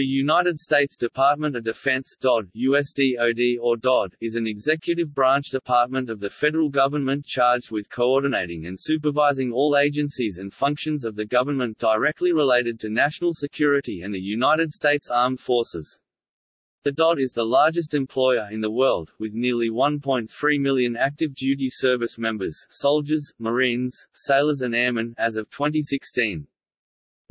The United States Department of Defense DOD, USDOD or DOD, is an executive branch department of the federal government charged with coordinating and supervising all agencies and functions of the government directly related to national security and the United States Armed Forces. The DOD is the largest employer in the world, with nearly 1.3 million active duty service members soldiers, Marines, sailors and airmen as of 2016.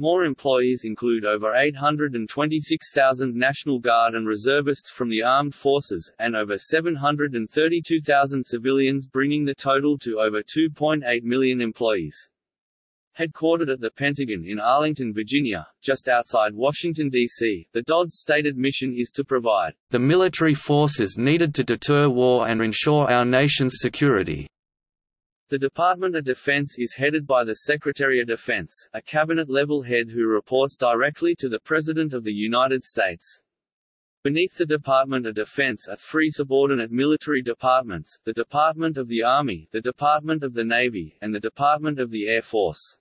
More employees include over 826,000 National Guard and reservists from the armed forces, and over 732,000 civilians bringing the total to over 2.8 million employees. Headquartered at the Pentagon in Arlington, Virginia, just outside Washington, D.C., the DOD's stated mission is to provide the military forces needed to deter war and ensure our nation's security. The Department of Defense is headed by the Secretary of Defense, a cabinet-level head who reports directly to the President of the United States. Beneath the Department of Defense are three subordinate military departments, the Department of the Army, the Department of the Navy, and the Department of the Air Force.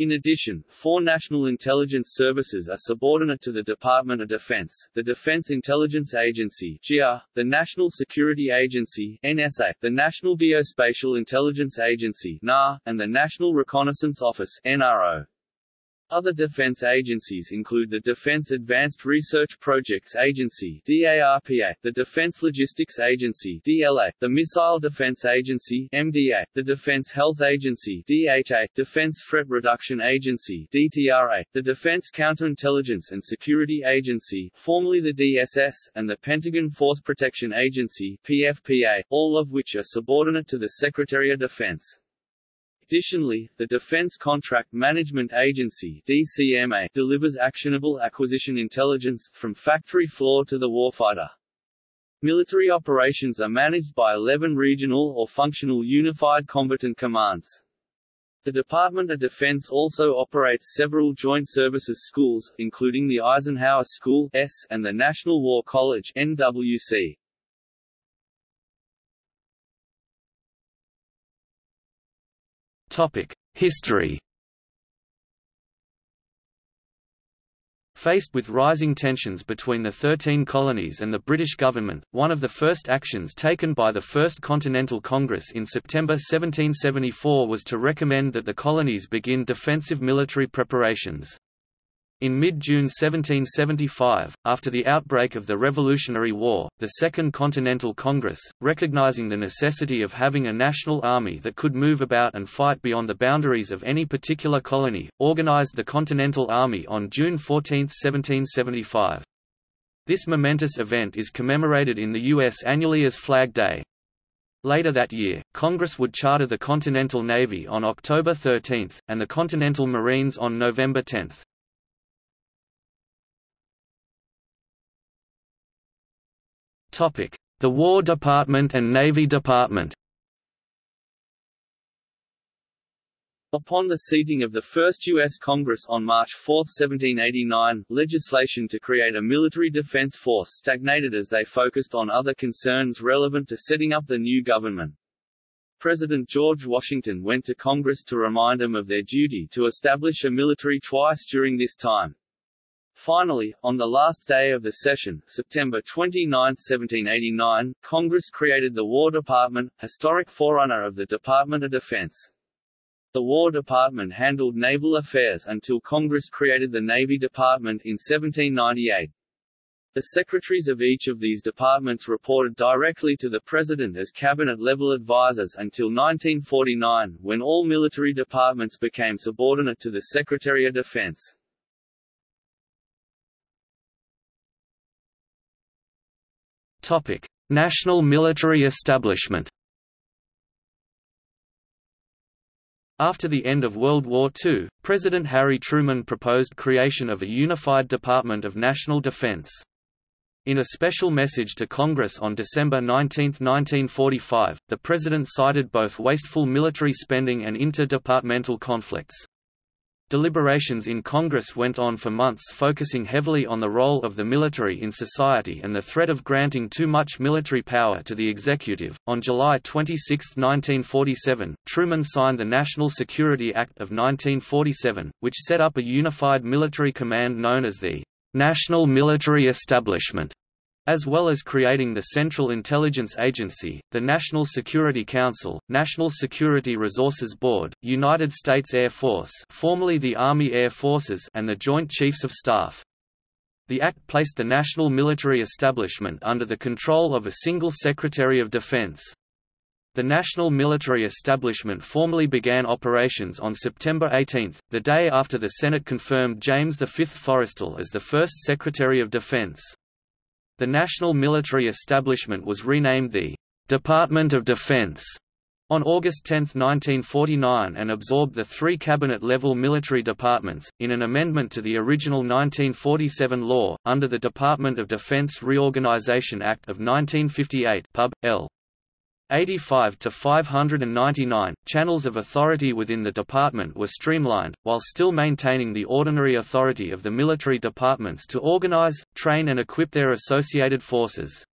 In addition, four national intelligence services are subordinate to the Department of Defense, the Defense Intelligence Agency the National Security Agency NSA, the National Geospatial Intelligence Agency and the National Reconnaissance Office NRO. Other defense agencies include the Defense Advanced Research Projects Agency DARPA, the Defense Logistics Agency DLA, the Missile Defense Agency MDA, the Defense Health Agency DHA, Defense Threat Reduction Agency DTRA, the Defense Counterintelligence and Security Agency, formerly the DSS, and the Pentagon Force Protection Agency PFPA, all of which are subordinate to the Secretary of Defense. Additionally, the Defense Contract Management Agency DCMA delivers actionable acquisition intelligence, from factory floor to the warfighter. Military operations are managed by 11 regional or functional unified combatant commands. The Department of Defense also operates several joint services schools, including the Eisenhower School S and the National War College NWC. History Faced with rising tensions between the Thirteen Colonies and the British government, one of the first actions taken by the First Continental Congress in September 1774 was to recommend that the colonies begin defensive military preparations. In mid-June 1775, after the outbreak of the Revolutionary War, the Second Continental Congress, recognizing the necessity of having a national army that could move about and fight beyond the boundaries of any particular colony, organized the Continental Army on June 14, 1775. This momentous event is commemorated in the U.S. annually as Flag Day. Later that year, Congress would charter the Continental Navy on October 13, and the Continental Marines on November 10. The War Department and Navy Department Upon the seating of the First U.S. Congress on March 4, 1789, legislation to create a military defense force stagnated as they focused on other concerns relevant to setting up the new government. President George Washington went to Congress to remind them of their duty to establish a military twice during this time. Finally, on the last day of the session, September 29, 1789, Congress created the War Department, historic forerunner of the Department of Defense. The War Department handled naval affairs until Congress created the Navy Department in 1798. The secretaries of each of these departments reported directly to the President as cabinet-level advisers until 1949, when all military departments became subordinate to the Secretary of Defense. National military establishment. After the end of World War II, President Harry Truman proposed creation of a unified Department of National Defense. In a special message to Congress on December 19, 1945, the President cited both wasteful military spending and interdepartmental conflicts. Deliberations in Congress went on for months focusing heavily on the role of the military in society and the threat of granting too much military power to the executive. On July 26, 1947, Truman signed the National Security Act of 1947, which set up a unified military command known as the national military establishment as well as creating the Central Intelligence Agency, the National Security Council, National Security Resources Board, United States Air Force formerly the Army Air Forces and the Joint Chiefs of Staff. The Act placed the national military establishment under the control of a single Secretary of Defense. The national military establishment formally began operations on September 18, the day after the Senate confirmed James V. Forrestal as the first Secretary of Defense. The national military establishment was renamed the Department of Defense on August 10, 1949 and absorbed the three cabinet-level military departments, in an amendment to the original 1947 law, under the Department of Defense Reorganization Act of 1958 Pub. L. 85 to 599, channels of authority within the department were streamlined, while still maintaining the ordinary authority of the military departments to organize, train and equip their associated forces.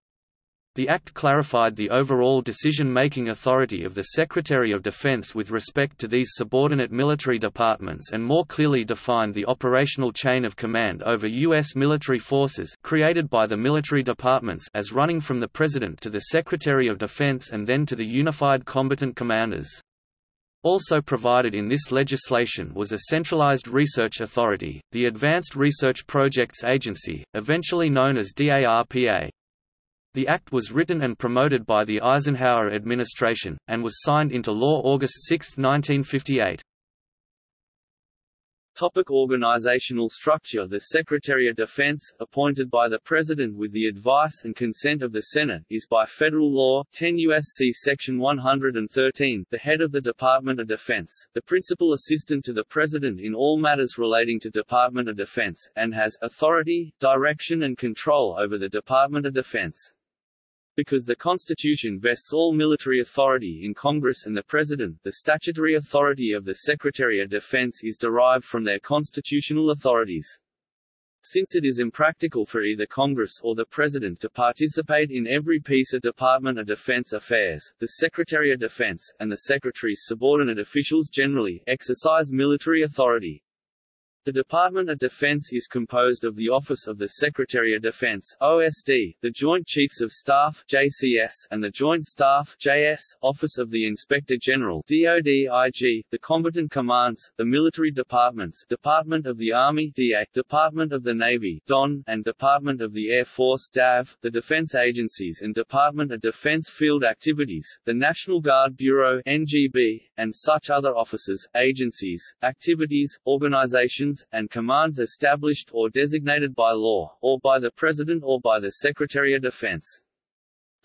The Act clarified the overall decision-making authority of the Secretary of Defense with respect to these subordinate military departments and more clearly defined the operational chain of command over U.S. military forces created by the military departments as running from the President to the Secretary of Defense and then to the Unified Combatant Commanders. Also provided in this legislation was a centralized research authority, the Advanced Research Projects Agency, eventually known as DARPA. The act was written and promoted by the Eisenhower administration, and was signed into law August 6, 1958. Topic organizational structure The Secretary of Defense, appointed by the President with the advice and consent of the Senate, is by federal law 10 U.S.C. Section 113 the head of the Department of Defense, the principal assistant to the President in all matters relating to Department of Defense, and has authority, direction and control over the Department of Defense. Because the Constitution vests all military authority in Congress and the President, the statutory authority of the Secretary of Defense is derived from their constitutional authorities. Since it is impractical for either Congress or the President to participate in every piece of Department of Defense affairs, the Secretary of Defense, and the Secretary's subordinate officials generally, exercise military authority. The Department of Defense is composed of the Office of the Secretary of Defense OSD, the Joint Chiefs of Staff JCS, and the Joint Staff JS, Office of the Inspector General DoD-IG, the combatant commands, the military departments Department of the Army DA, Department of the Navy DON, and Department of the Air Force DAV, the defense agencies and Department of Defense Field Activities, the National Guard Bureau NGB, and such other offices, agencies, activities, organizations and commands established or designated by law, or by the President or by the Secretary of Defense.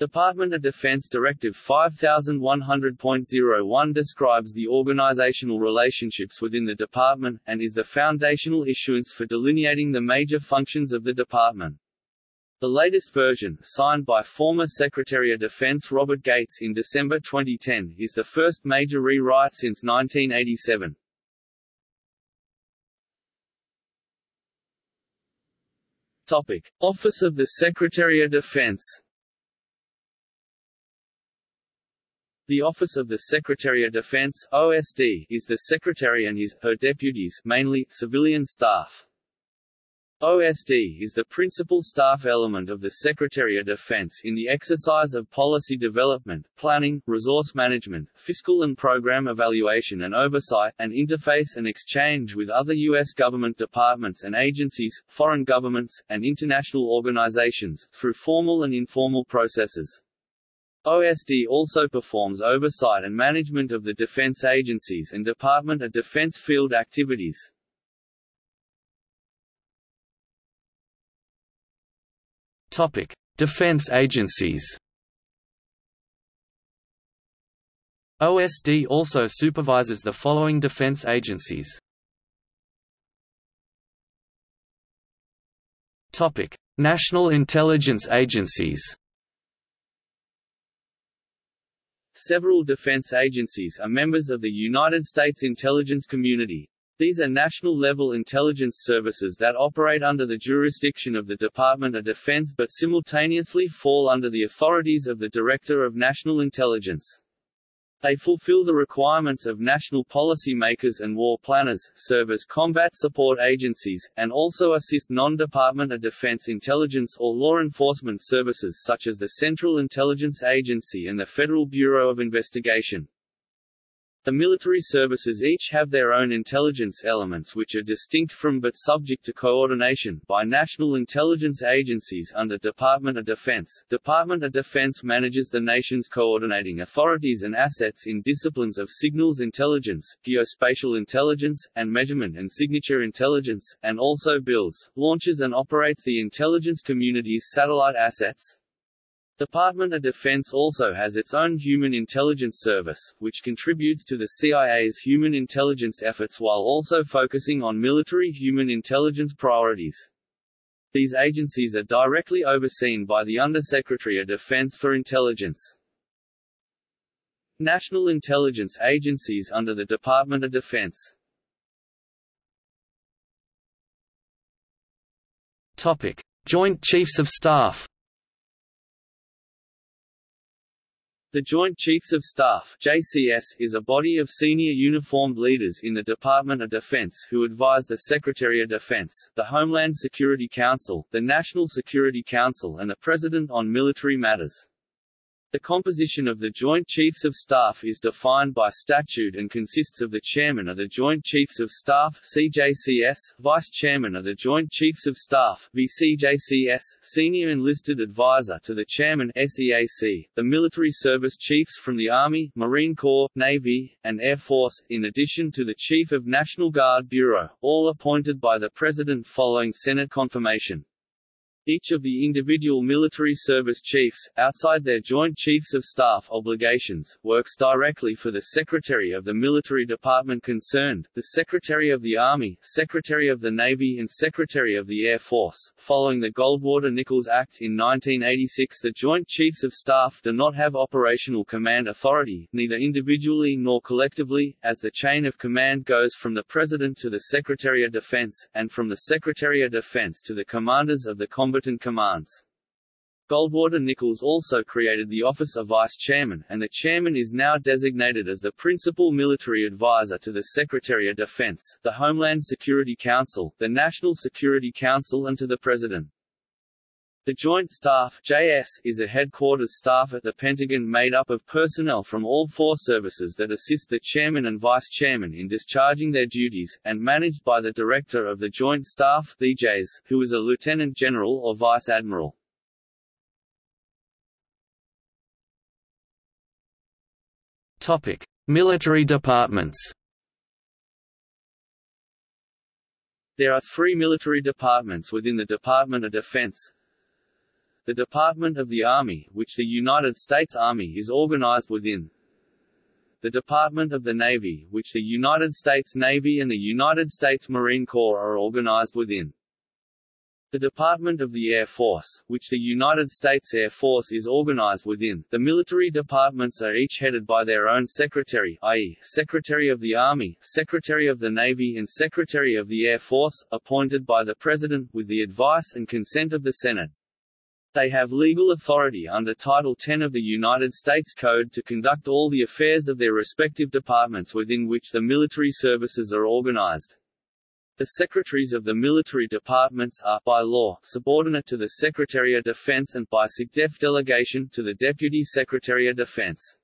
Department of Defense Directive 5100.01 describes the organizational relationships within the department, and is the foundational issuance for delineating the major functions of the department. The latest version, signed by former Secretary of Defense Robert Gates in December 2010, is the first major rewrite since 1987. Topic: Office of the Secretary of Defense. The Office of the Secretary of Defense (OSD) is the Secretary and his her deputies, mainly civilian staff. OSD is the principal staff element of the Secretary of Defense in the exercise of policy development, planning, resource management, fiscal and program evaluation and oversight, and interface and exchange with other U.S. government departments and agencies, foreign governments, and international organizations, through formal and informal processes. OSD also performs oversight and management of the defense agencies and Department of Defense field activities. Topic: Defense agencies. OSD also supervises the following defense agencies. Topic: National intelligence agencies. Several defense agencies are members of the United States intelligence community, these are national-level intelligence services that operate under the jurisdiction of the Department of Defense but simultaneously fall under the authorities of the Director of National Intelligence. They fulfill the requirements of national policymakers and war planners, serve as combat support agencies, and also assist non-Department of Defense intelligence or law enforcement services such as the Central Intelligence Agency and the Federal Bureau of Investigation. The military services each have their own intelligence elements which are distinct from but subject to coordination by national intelligence agencies under Department of Defense. Department of Defense manages the nation's coordinating authorities and assets in disciplines of signals intelligence, geospatial intelligence, and measurement and signature intelligence, and also builds, launches and operates the intelligence community's satellite assets, Department of Defense also has its own Human Intelligence Service, which contributes to the CIA's human intelligence efforts while also focusing on military human intelligence priorities. These agencies are directly overseen by the Undersecretary of Defense for Intelligence. National intelligence agencies under the Department of Defense Topic. Joint Chiefs of Staff The Joint Chiefs of Staff JCS, is a body of senior uniformed leaders in the Department of Defense who advise the Secretary of Defense, the Homeland Security Council, the National Security Council and the President on military matters. The composition of the Joint Chiefs of Staff is defined by statute and consists of the Chairman of the Joint Chiefs of Staff CJCS, Vice Chairman of the Joint Chiefs of Staff VCJCS, Senior Enlisted Advisor to the Chairman SEAC, the military service chiefs from the Army, Marine Corps, Navy, and Air Force, in addition to the Chief of National Guard Bureau, all appointed by the President following Senate confirmation. Each of the individual military service chiefs, outside their Joint Chiefs of Staff obligations, works directly for the Secretary of the Military Department concerned, the Secretary of the Army, Secretary of the Navy and Secretary of the Air Force. Following the Goldwater-Nichols Act in 1986 the Joint Chiefs of Staff do not have operational command authority, neither individually nor collectively, as the chain of command goes from the President to the Secretary of Defense, and from the Secretary of Defense to the commanders of the combatant commands. Goldwater-Nichols also created the office of Vice Chairman, and the Chairman is now designated as the Principal Military Advisor to the Secretary of Defense, the Homeland Security Council, the National Security Council and to the President. The Joint Staff JS, is a headquarters staff at the Pentagon made up of personnel from all four services that assist the Chairman and Vice Chairman in discharging their duties, and managed by the Director of the Joint Staff DJs, who is a Lieutenant General or Vice Admiral. Topic: Military departments. There are three military departments within the Department of Defense. The Department of the Army, which the United States Army is organized within. The Department of the Navy, which the United States Navy and the United States Marine Corps are organized within. The Department of the Air Force, which the United States Air Force is organized within, the military departments are each headed by their own secretary i.e., Secretary of the Army, Secretary of the Navy and Secretary of the Air Force, appointed by the President, with the advice and consent of the Senate. They have legal authority under Title 10 of the United States Code to conduct all the affairs of their respective departments within which the military services are organized. The secretaries of the military departments are, by law, subordinate to the Secretary of Defense and, by SecDef delegation, to the Deputy Secretary of Defense.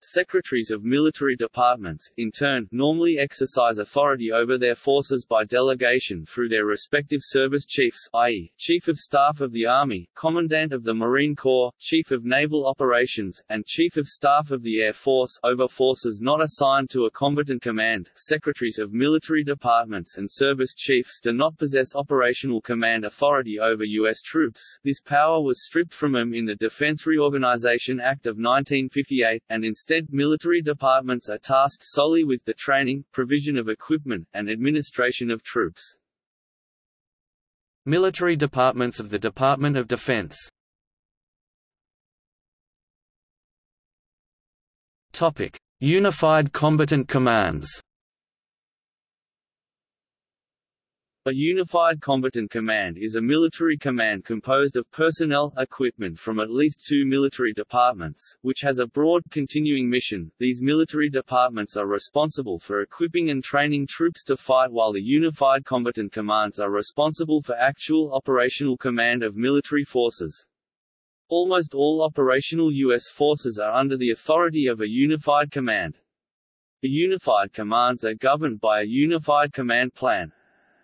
Secretaries of military departments, in turn, normally exercise authority over their forces by delegation through their respective service chiefs i.e., Chief of Staff of the Army, Commandant of the Marine Corps, Chief of Naval Operations, and Chief of Staff of the Air Force over forces not assigned to a combatant command. Secretaries of military departments and service chiefs do not possess operational command authority over U.S. troops. This power was stripped from them in the Defense Reorganization Act of 1958, and instead Instead, military departments are tasked solely with the training, provision of equipment, and administration of troops. Military departments of the Department of Defense Unified Combatant Commands. A Unified Combatant Command is a military command composed of personnel, equipment from at least two military departments, which has a broad, continuing mission. These military departments are responsible for equipping and training troops to fight while the Unified Combatant Commands are responsible for actual operational command of military forces. Almost all operational U.S. forces are under the authority of a unified command. The unified commands are governed by a unified command plan,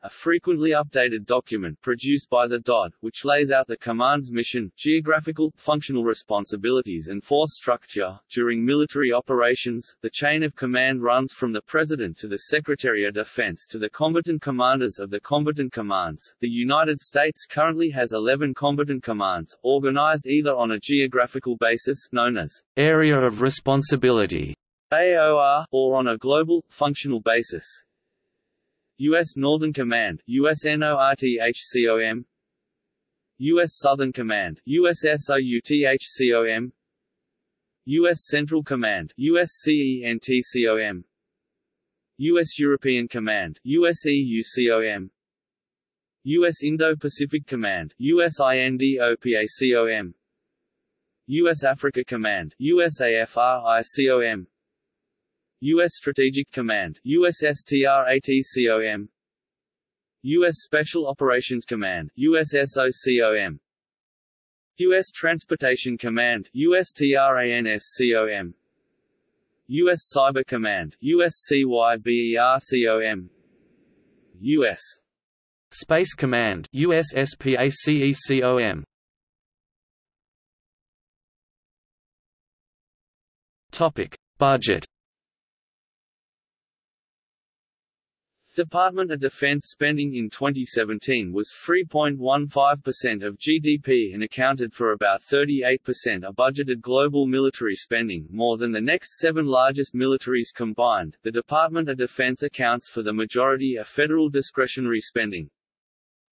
a frequently updated document produced by the DOD, which lays out the command's mission, geographical, functional responsibilities and force structure. During military operations, the chain of command runs from the President to the Secretary of Defense to the combatant commanders of the combatant commands. The United States currently has 11 combatant commands, organized either on a geographical basis known as Area of Responsibility AOR, or on a global, functional basis, U.S. Northern Command USNORTHCOM U.S. Southern Command USSOUTHCOM U.S. Central Command USCENTCOM U.S. European Command USEUCOM U.S. Indo-Pacific Command USINDOPACOM U.S. Africa Command USAFRICOM U.S. Strategic Command USSTRATCOM U.S. Special Operations Command USSOCOM U.S. Transportation Command USTRANSCOM U.S. Cyber Command USCYBERCOM U.S. Space Command USSPACECOM Topic Budget Department of Defense spending in 2017 was 3.15% of GDP and accounted for about 38% of budgeted global military spending, more than the next seven largest militaries combined. The Department of Defense accounts for the majority of federal discretionary spending.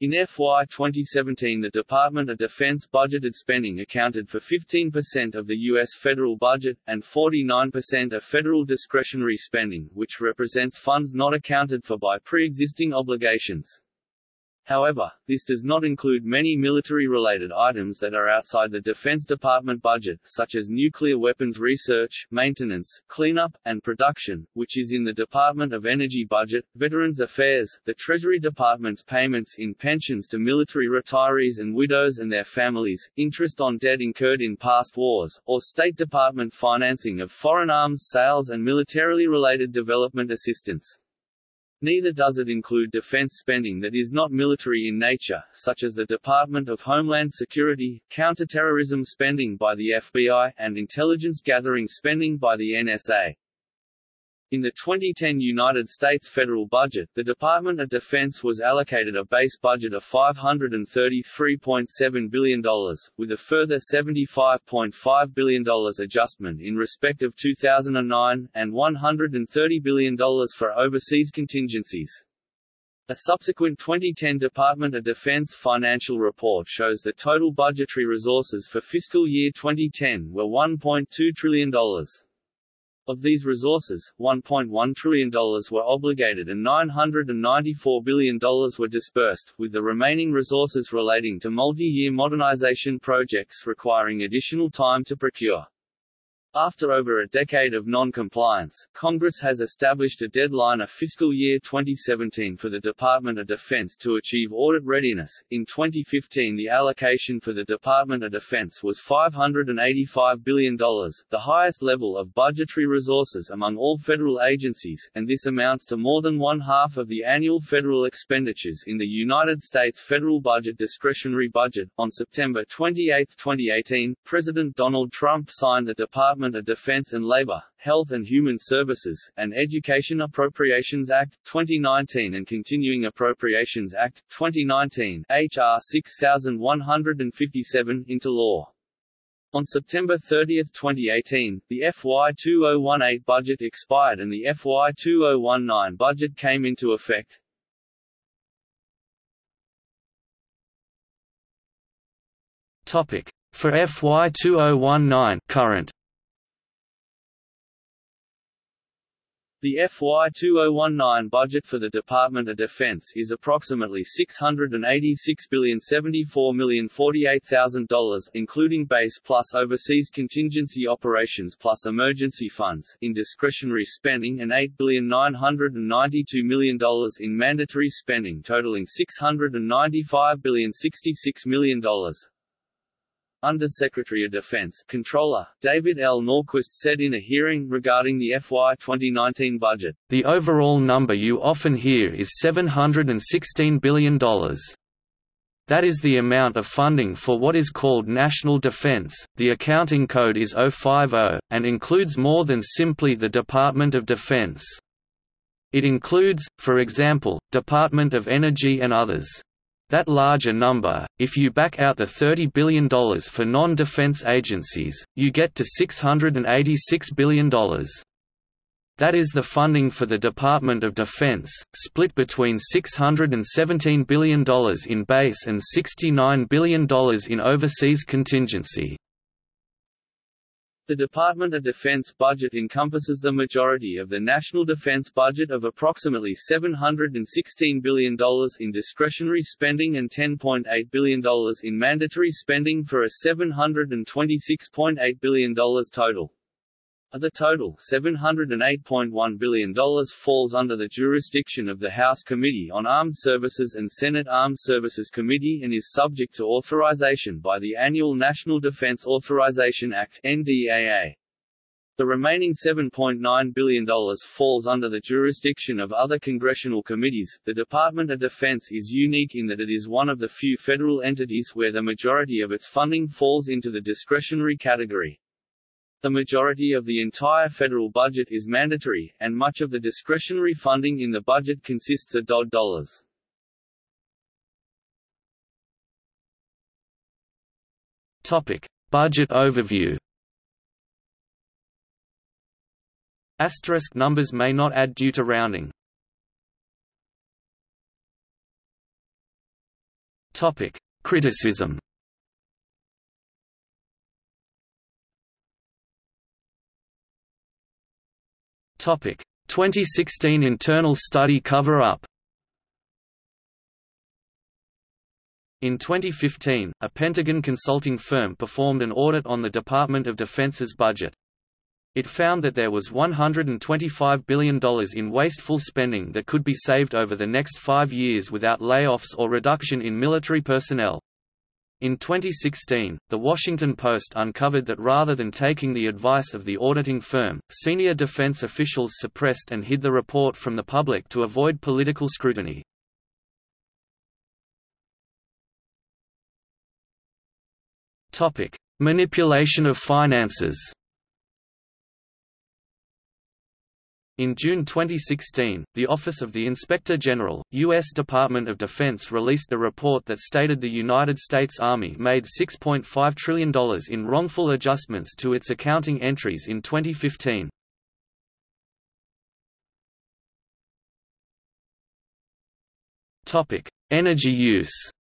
In FY 2017 the Department of Defense budgeted spending accounted for 15% of the U.S. federal budget, and 49% of federal discretionary spending, which represents funds not accounted for by pre-existing obligations. However, this does not include many military-related items that are outside the Defense Department budget, such as nuclear weapons research, maintenance, cleanup, and production, which is in the Department of Energy budget, Veterans Affairs, the Treasury Department's payments in pensions to military retirees and widows and their families, interest on debt incurred in past wars, or State Department financing of foreign arms sales and militarily related development assistance. Neither does it include defense spending that is not military in nature, such as the Department of Homeland Security, counterterrorism spending by the FBI, and intelligence gathering spending by the NSA. In the 2010 United States federal budget, the Department of Defense was allocated a base budget of $533.7 billion, with a further $75.5 billion adjustment in respect of 2009, and $130 billion for overseas contingencies. A subsequent 2010 Department of Defense financial report shows that total budgetary resources for fiscal year 2010 were $1.2 trillion. Of these resources, $1.1 trillion were obligated and $994 billion were disbursed, with the remaining resources relating to multi-year modernization projects requiring additional time to procure. After over a decade of non-compliance, Congress has established a deadline of fiscal year 2017 for the Department of Defense to achieve audit readiness. In 2015 the allocation for the Department of Defense was $585 billion, the highest level of budgetary resources among all federal agencies, and this amounts to more than one half of the annual federal expenditures in the United States federal budget discretionary budget. On September 28, 2018, President Donald Trump signed the Department Department of Defense and Labor, Health and Human Services, and Education Appropriations Act, 2019 and Continuing Appropriations Act, 2019 HR 6157 into law. On September 30, 2018, the FY 2018 budget expired and the FY 2019 budget came into effect. Topic for FY 2019 current The FY 2019 budget for the Department of Defense is approximately $686,074,048,000 including base plus overseas contingency operations plus emergency funds in discretionary spending and $8,992,000,000 in mandatory spending totaling $695,066 million. Undersecretary of Defense Comptroller, David L. Norquist said in a hearing regarding the FY 2019 budget, The overall number you often hear is $716 billion. That is the amount of funding for what is called national defense. The accounting code is 050, and includes more than simply the Department of Defense. It includes, for example, Department of Energy and others. That larger number, if you back out the $30 billion for non-defense agencies, you get to $686 billion. That is the funding for the Department of Defense, split between $617 billion in base and $69 billion in overseas contingency. The Department of Defense budget encompasses the majority of the national defense budget of approximately $716 billion in discretionary spending and $10.8 billion in mandatory spending for a $726.8 billion total. Of the total, $708.1 billion falls under the jurisdiction of the House Committee on Armed Services and Senate Armed Services Committee and is subject to authorization by the annual National Defense Authorization Act NDAA. The remaining $7.9 billion falls under the jurisdiction of other congressional committees. The Department of Defense is unique in that it is one of the few federal entities where the majority of its funding falls into the discretionary category. The majority of the entire federal budget is mandatory, and much of the discretionary funding in the budget consists of DOD dollars. Topic: Budget overview. Asterisk numbers may not add due to rounding. Topic: Criticism. Topic: 2016 internal study cover-up. In 2015, a Pentagon consulting firm performed an audit on the Department of Defense's budget. It found that there was $125 billion in wasteful spending that could be saved over the next five years without layoffs or reduction in military personnel. In 2016, The Washington Post uncovered that rather than taking the advice of the auditing firm, senior defense officials suppressed and hid the report from the public to avoid political scrutiny. Manipulation of finances In June 2016, the Office of the Inspector General, U.S. Department of Defense released a report that stated the United States Army made $6.5 trillion in wrongful adjustments to its accounting entries in 2015. Energy use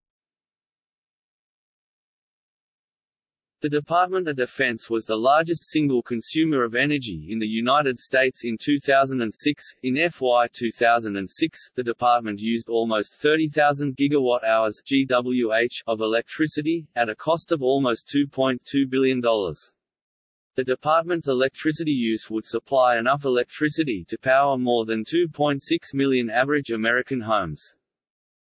The Department of Defense was the largest single consumer of energy in the United States in 2006. In FY 2006, the department used almost 30,000 gigawatt-hours (GWH) of electricity at a cost of almost $2.2 billion. The department's electricity use would supply enough electricity to power more than 2.6 million average American homes.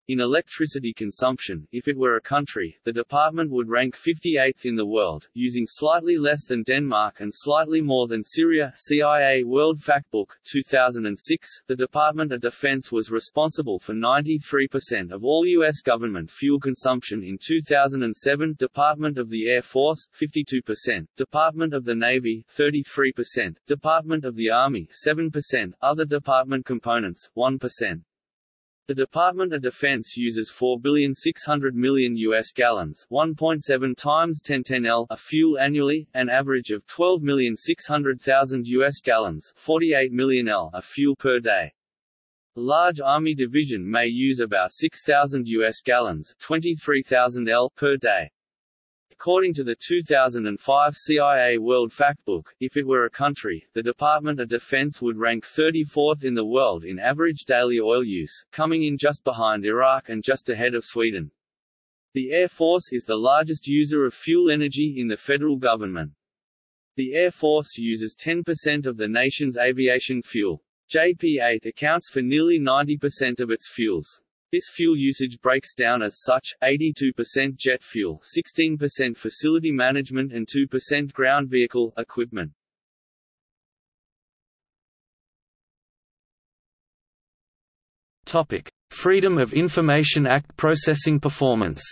In electricity consumption, if it were a country, the department would rank 58th in the world, using slightly less than Denmark and slightly more than Syria. CIA World Factbook 2006. The Department of Defense was responsible for 93% of all U.S. government fuel consumption in 2007. Department of the Air Force 52%, Department of the Navy 33%, Department of the Army 7%, other department components 1%. The Department of Defense uses 4,600 million US gallons, 1.7 times 1010 L of fuel annually, an average of 12,600,000 US gallons, 48 million L of fuel per day. A large Army division may use about 6,000 US gallons, 23,000 L per day. According to the 2005 CIA World Factbook, if it were a country, the Department of Defense would rank 34th in the world in average daily oil use, coming in just behind Iraq and just ahead of Sweden. The Air Force is the largest user of fuel energy in the federal government. The Air Force uses 10% of the nation's aviation fuel. JP-8 accounts for nearly 90% of its fuels. This fuel usage breaks down as such, 82% jet fuel 16% facility management and 2% ground vehicle equipment. Freedom of Information Act processing performance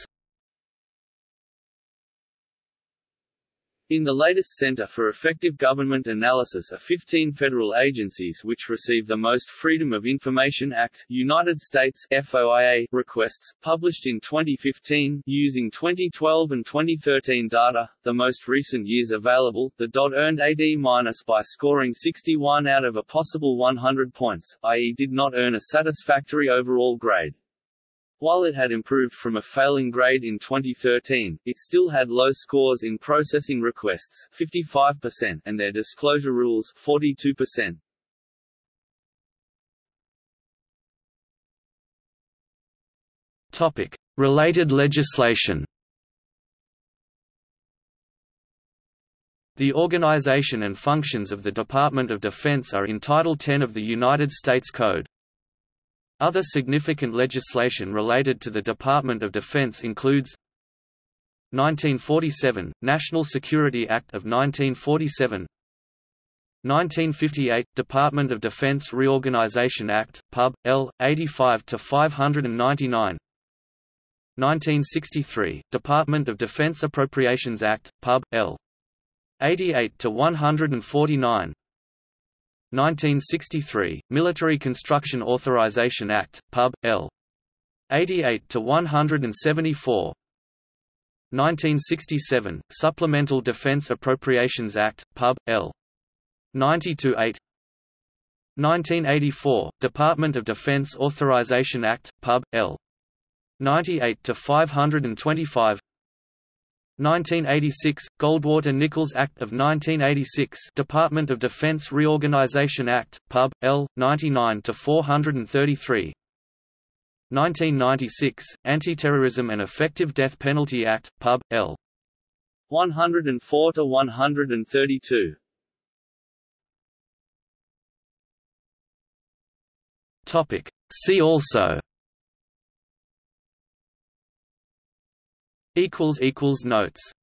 In the latest Center for Effective Government Analysis are 15 federal agencies which receive the most Freedom of Information Act United States FOIA requests, published in 2015, using 2012 and 2013 data, the most recent years available. The DOD earned AD- minus by scoring 61 out of a possible 100 points, i.e. did not earn a satisfactory overall grade. While it had improved from a failing grade in 2013, it still had low scores in processing requests 55% and their disclosure rules 42%. Topic: Related legislation. The organization and functions of the Department of Defense are in Title 10 of the United States Code. Other significant legislation related to the Department of Defense includes 1947 – National Security Act of 1947 1958 – Department of Defense Reorganization Act, Pub. L. 85–599 1963 – Department of Defense Appropriations Act, Pub. L. 88–149 1963, Military Construction Authorization Act, Pub. L. 88 to 174. 1967, Supplemental Defense Appropriations Act, Pub. L. 90 to 8. 1984, Department of Defense Authorization Act, Pub. L. 98 to 525. 1986 – Goldwater-Nichols Act of 1986 Department of Defense Reorganization Act, Pub. L. 99-433 1996 – Anti-Terrorism and Effective Death Penalty Act, Pub. L. 104-132 Topic See also notes